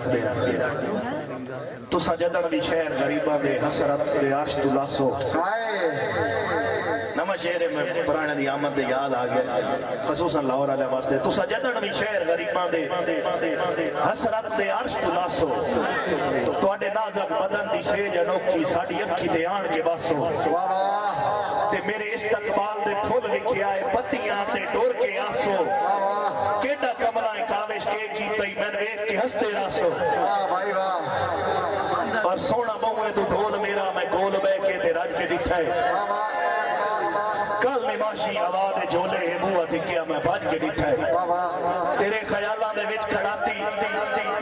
رکھتے ہیں تو سجدن بھی شہر غریبہ دے، حسرت دے عرش تو لاسو۔ نمہ شہر میں پرانے دی آمد دے یاد آگیا خصوصاً لاہور علیہ واسطے۔ تو سجدن بھی شہر غریبہ دے، حسرت دے عرش تو لاسو۔ تو اڈے نازک بدن دی شہر سیج انوکی ساڑی اکھی دے آن کے باسو۔ تے میرے استقبال دے پھول لکھے آئے، پتیاں تے ڈور کے آسو کیڈا کمرہ کاوش کے کی تئی میں ایک کے ہستے راسو اور سونا بہوے تو ڈھول میرا میں گول بے کے تے رج کے ڈٹھا ہے کل نماشی آواز جھولے ہے بوا دکیا میں بھج کے ڈٹھا ہے تیرے خیالاں دے وچ کھڑاتی،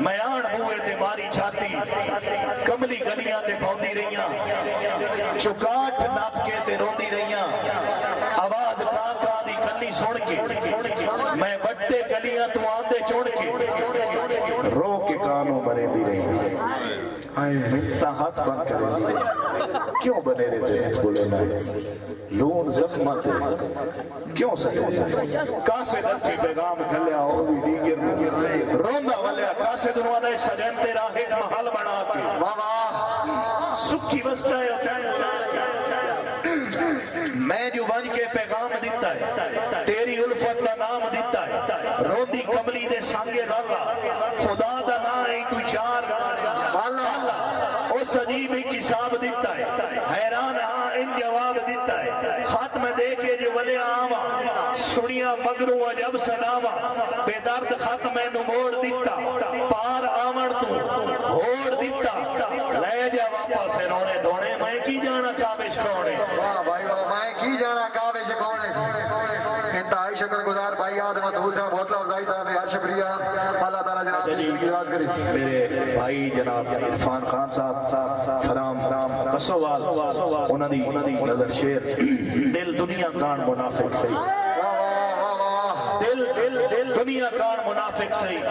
میں آن بوئے تے ماری چھاتی۔ کملی گلیاں تے پھوندی رہیاں چکاٹ ناپ کے تے روندی رہیاں۔ آواز کان کان دی کنی سن کے، میں بٹے گلیاں تو آندے چوڑ کے رو کے کانوں مرے دی رہی منتا ہاتھ بن کرے کیوں بنے رہتے ہیں بولے نہ لون زخمت کیوں سکے کاسے درسی پیغام کھلیا ہو بھی دیگر روندہ والیا کاسے دنوانا سجن تیرا ایک محل بنا کے۔ واہ سکھی وسطہ ہے میں جو بن کے پیغام دیتا ہے، تیری الفت کا نام دیتا ہے۔ روندی کملی دے سانگے رالا خدا دا نا ہے تو چار والا اس عجیب ایک حساب دیتا ہے۔ حیران ہاں ان جواب دیتا ہے۔ خط میں دے جو ولے آوا سنیا مگروں عجب سناوا بے درد خط میں نو موڑ دیتا پار آمڑ تو ہوڑ دیتا لے جا واپس رونے دونے میں کی جانا کابش کونے واہ بھائی، واہ، میں کی جانا کعبے سے کون ہے انتہائی شکر گزار بھائی آدم مسعود صاحب، حوصلہ افزائی تھا میں شکریہ کی آواز کری میرے بھائی جناب عرفان خان صاحب فرام قصوال انہوں دی نظر شیر۔ دل دنیا کان منافق صحیح واہ دل دل دل دنیا کان منافق صحیح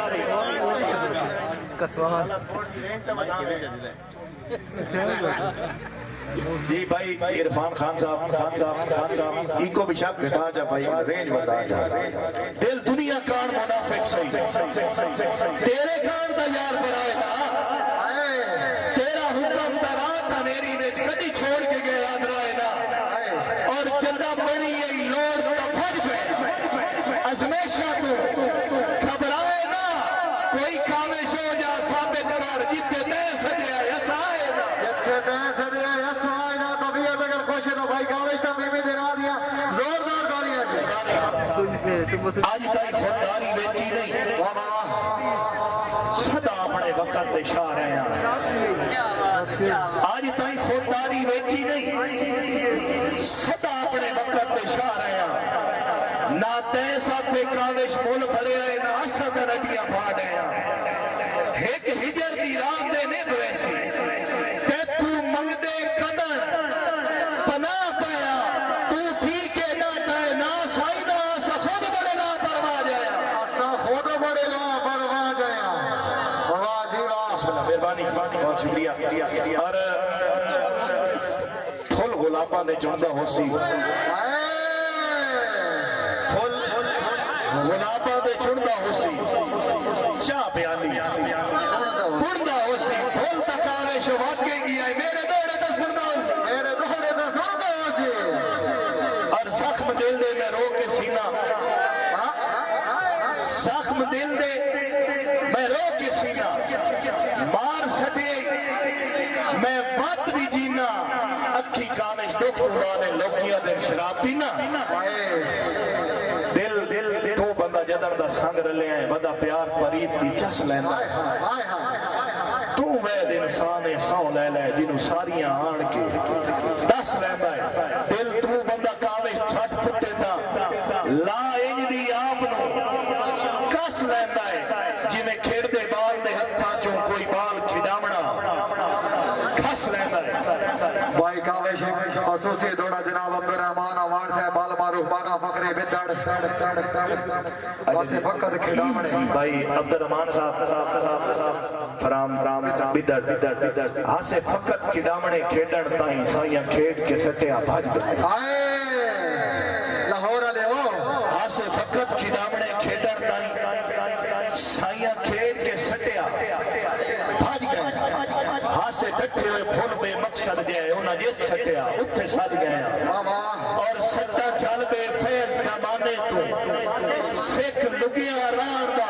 جی بھائی، عرفان خان صاحب خان صاحب خان صاحب ای کو بھی شک گھٹا جا بھائی، رینج بتا جا دل دنیا کان منافق صحیح تیرے کان دا یار بنائے نا۔ تیرا حکم ترا تھا میری نے کدی چھوڑ کے گیا درائے نا۔ اور جدہ بڑی یہ لوڑ کا بھج گئے ازمیشہ تو گھبرائے نا۔ کوئی کامش ہو جا ثابت کر جتے دے سجیا یسائے نا۔ جتنے پیسے دیا اگر خوش ہے تو بھائی کاوش تو میں بھی دینا دیا۔ زوردار گالیاں جی آج تائی خودداری بیچی نہیں۔ واہ صدا اپنے وقت دے شاہ رہے ہیں۔ آج تائی خودداری بیچی نہیں۔ صدا اپنے وقت دے شاہ رہے ہیں۔ نہ تین ساتھ کاوش مول بھرے آئے نہ اسا درٹیاں پھاڑے ہیں۔ ایک ہجر دی رات دے نے دویسی تے تو منگ دے قدر پناہ پایا تو ٹھیک ہے نہ تے نہ سائی نہ سا خود بڑے لا پروا جایا اسا خود بڑے لا پرواہ جایا واہ جی واہ بسم اللہ مہربانی۔ بہت شکریہ۔ اور پھول گلابا نے جڑا ہو سی نے چاہ کے گیا ہے۔ میرے میرے اور زخم دل دے میں رو کے سینہ ہاں؟ زخم دل دے میں رو کے سینہ مار سٹے، میں بات بھی جینا اکھی کامش دکھ اڑانے لوکیاں دن شراب پینا۔ دل دل دل، تو بندہ جدر دا سنگ رلے ہیں بندہ پیار پرید دی چس لینا۔ ہے تو وید انسان سو لے لے، جنہوں ساریاں آن کے دس لینا ہے۔ دل تو بندہ کامش چھٹ پھٹے تھا لا انج دی آپ نو کس لینا ہے جنہیں کھیڑ دے بال دے ہتھاں چوں کوئی بال کھڈامنا کس لینا ہے بھائی کاوش خصوصی دوڑا جناب عبدالرحمان آوان سے بال معروف بانا فقری بدڑ واسے فقط کھڑامنے بھائی عبدالرحمان صاحب فرام فرام بدر۔ بدر ہاسے فقط کھڈامنے کھیڈن تائیں سائیاں کھیڑ کے سٹیا بھاج گئے۔ آئے۔ لاہور والے ہو۔ ہاسے فقط کھڈامنے کھیڈن تائیں سائیاں کھیڑ کے سٹیا سے ٹکڑے ہوئے پھول بے مقصد گئے انہاں جت سٹیا اتھے ساتھ گئے اور سٹا چال بے فیر زمانے تو سکھ لگیاں راہ دا